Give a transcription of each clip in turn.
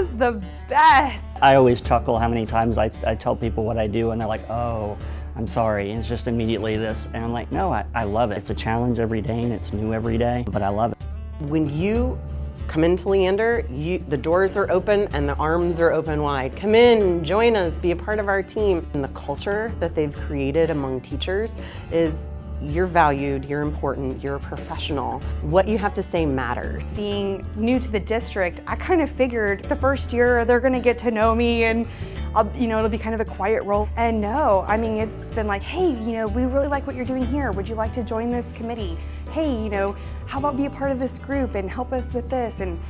the best. I always chuckle how many times I, I tell people what I do and they're like, oh, I'm sorry. And it's just immediately this. And I'm like, no, I, I love it. It's a challenge every day and it's new every day, but I love it. When you come into Leander, you, the doors are open and the arms are open wide. Come in, join us, be a part of our team. And the culture that they've created among teachers is you're valued, you're important, you're a professional. What you have to say matters. Being new to the district, I kind of figured the first year they're gonna get to know me and I'll, you know, it'll be kind of a quiet role. And no, I mean, it's been like, hey, you know, we really like what you're doing here. Would you like to join this committee? Hey, you know, how about be a part of this group and help us with this? And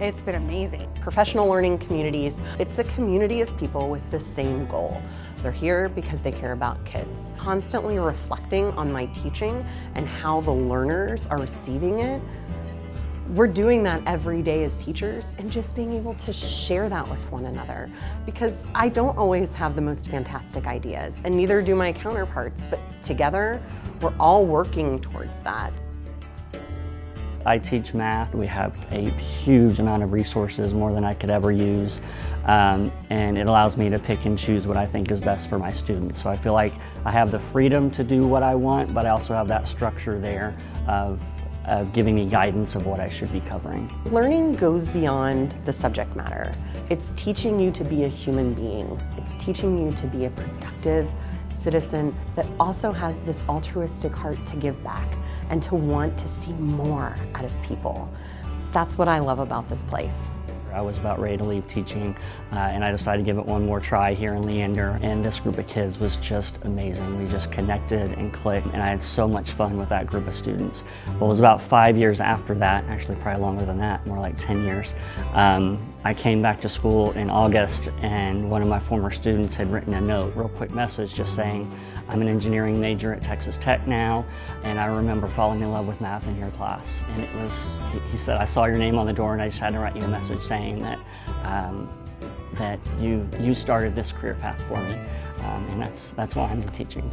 it's been amazing. Professional learning communities, it's a community of people with the same goal. They're here because they care about kids. Constantly reflecting on my teaching and how the learners are receiving it. We're doing that every day as teachers and just being able to share that with one another because I don't always have the most fantastic ideas and neither do my counterparts, but together we're all working towards that. I teach math. We have a huge amount of resources, more than I could ever use, um, and it allows me to pick and choose what I think is best for my students. So I feel like I have the freedom to do what I want, but I also have that structure there of, of giving me guidance of what I should be covering. Learning goes beyond the subject matter. It's teaching you to be a human being. It's teaching you to be a productive citizen that also has this altruistic heart to give back and to want to see more out of people. That's what I love about this place. I was about ready to leave teaching uh, and I decided to give it one more try here in Leander and this group of kids was just amazing. We just connected and clicked and I had so much fun with that group of students. Well, it was about five years after that, actually probably longer than that, more like 10 years, um, I came back to school in August and one of my former students had written a note, real quick message just saying, I'm an engineering major at Texas Tech now and I remember falling in love with math in your class. And it was, he said, I saw your name on the door and I just had to write you a message saying that, um, that you, you started this career path for me. Um, and that's, that's why I'm in teaching.